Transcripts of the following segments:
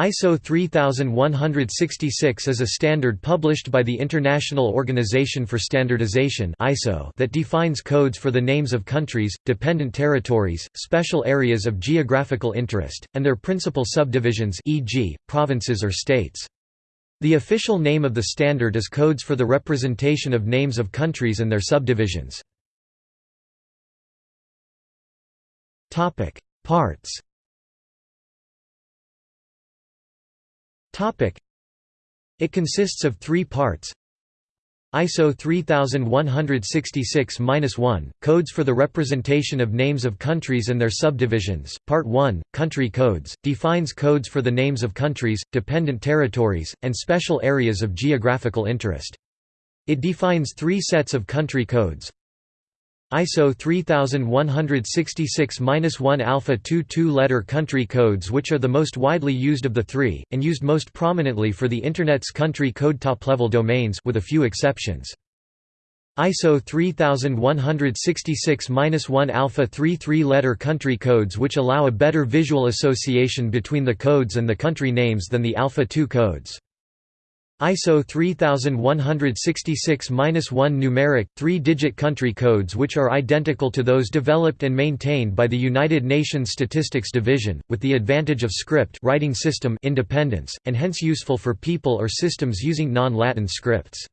ISO 3166 is a standard published by the International Organization for Standardization that defines codes for the names of countries, dependent territories, special areas of geographical interest, and their principal subdivisions e.g., provinces or states. The official name of the standard is Codes for the Representation of Names of Countries and Their Subdivisions. Parts It consists of three parts. ISO 3166-1 Codes for the Representation of Names of Countries and Their Subdivisions. Part 1 Country Codes defines codes for the names of countries, dependent territories, and special areas of geographical interest. It defines three sets of country codes ISO 3166-1 alpha 2 two-letter country codes which are the most widely used of the three, and used most prominently for the Internet's country code top-level domains with a few exceptions. ISO 3166-1 alpha 3 three-letter country codes which allow a better visual association between the codes and the country names than the alpha 2 codes. ISO 3166-1 numeric, three-digit country codes which are identical to those developed and maintained by the United Nations Statistics Division, with the advantage of script writing system independence, and hence useful for people or systems using non-Latin scripts.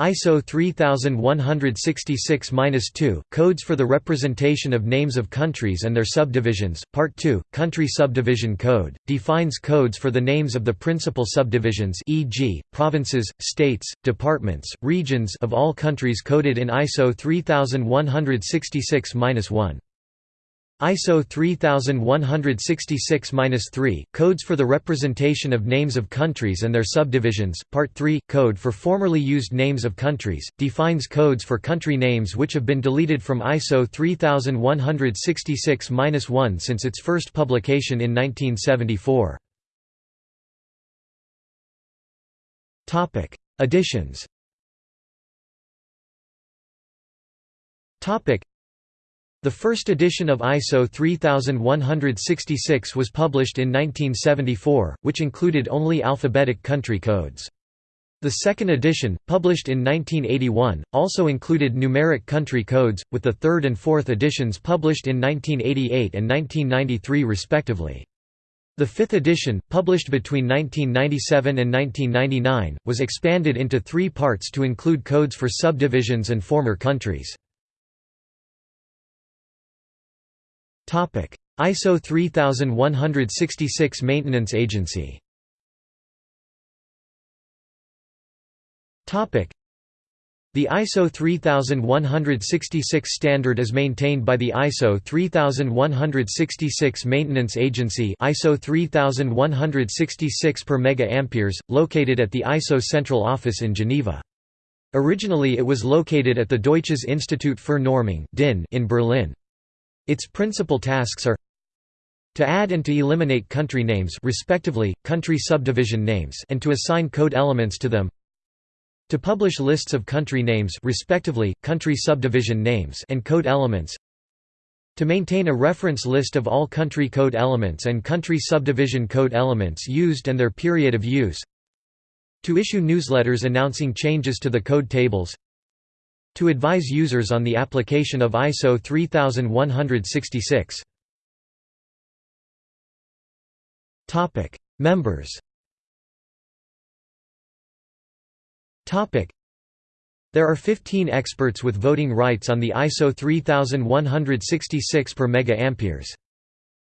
ISO 3166-2, Codes for the Representation of Names of Countries and Their Subdivisions, Part 2, Country Subdivision Code, defines codes for the names of the principal subdivisions e.g., provinces, states, departments, regions of all countries coded in ISO 3166-1. ISO 3166-3, Codes for the Representation of Names of Countries and Their Subdivisions, Part 3, Code for Formerly Used Names of Countries, defines codes for country names which have been deleted from ISO 3166-1 since its first publication in 1974. Additions the first edition of ISO 3166 was published in 1974, which included only alphabetic country codes. The second edition, published in 1981, also included numeric country codes, with the third and fourth editions published in 1988 and 1993 respectively. The fifth edition, published between 1997 and 1999, was expanded into three parts to include codes for subdivisions and former countries. ISO 3166 Maintenance Agency the ISO 3166 standard is maintained by the ISO 3166 Maintenance Agency ISO 3166 per mega located at the ISO central office in Geneva. Originally it was located at the Deutsches Institut für Normung in Berlin. Its principal tasks are to add and to eliminate country names respectively, country subdivision names and to assign code elements to them. To publish lists of country names respectively, country subdivision names and code elements. To maintain a reference list of all country code elements and country subdivision code elements used and their period of use. To issue newsletters announcing changes to the code tables to advise users on the application of ISO 3166. Topic: Members. Topic: There are 15 experts with voting rights on the ISO 3166 per mega amperes.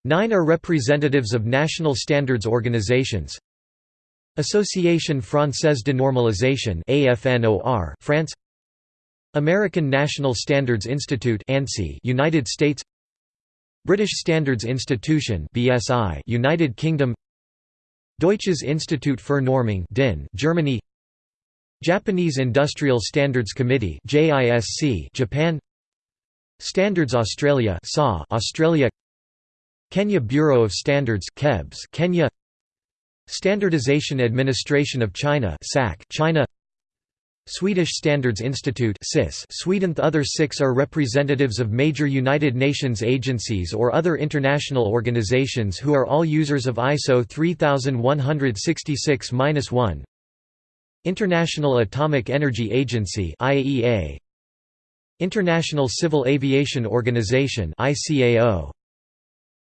Nine are representatives of national standards organizations. Association Française de Normalisation (AFNOR), France. American National Standards Institute United States British Standards Institution BSI United Kingdom Deutsches Institut für Normung DIN Germany Japanese Industrial Standards Committee JISC Japan Standards Australia SA Australia Kenya Bureau of Standards KEBS Kenya Standardization Administration of China SAC China Swedish Standards Institute Sweden. The other six are representatives of major United Nations agencies or other international organizations who are all users of ISO 3166-1 International Atomic Energy Agency IAEA International Civil Aviation Organization ICAO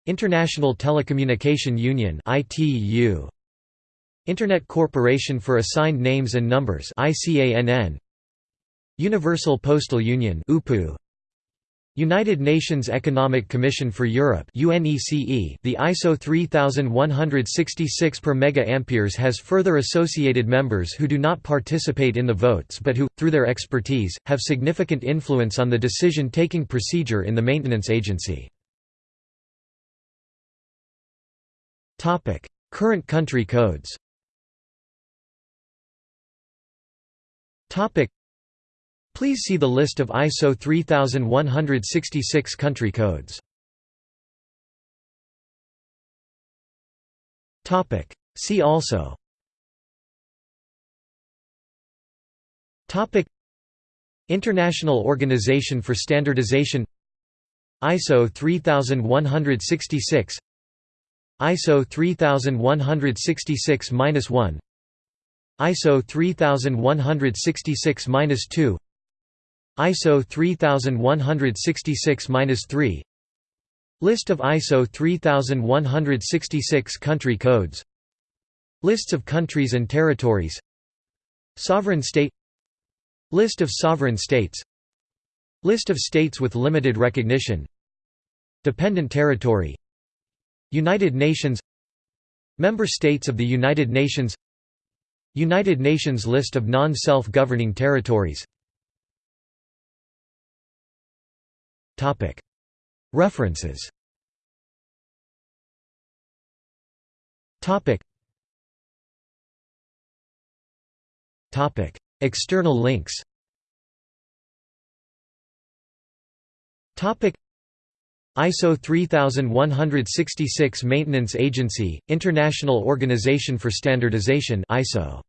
International Telecommunication Union ITU Internet Corporation for Assigned Names and Numbers Universal Postal Union United Nations Economic Commission for Europe The ISO 3166 per mega has further associated members who do not participate in the votes but who through their expertise have significant influence on the decision-taking procedure in the maintenance agency. Topic. Current country codes Topic Please see the list of ISO 3166 country codes. Topic. See also. Topic. International Organization for Standardization ISO 3166 ISO 3166-1 ISO 3166-2 ISO 3166-3 List of ISO 3166 country codes Lists of countries and territories Sovereign state List of sovereign states List of states with limited recognition Dependent territory United Nations Member states of the United Nations United Nations list of non-self-governing territories. References. External links ISO 3166 Maintenance Agency, International Organization for Standardization ISO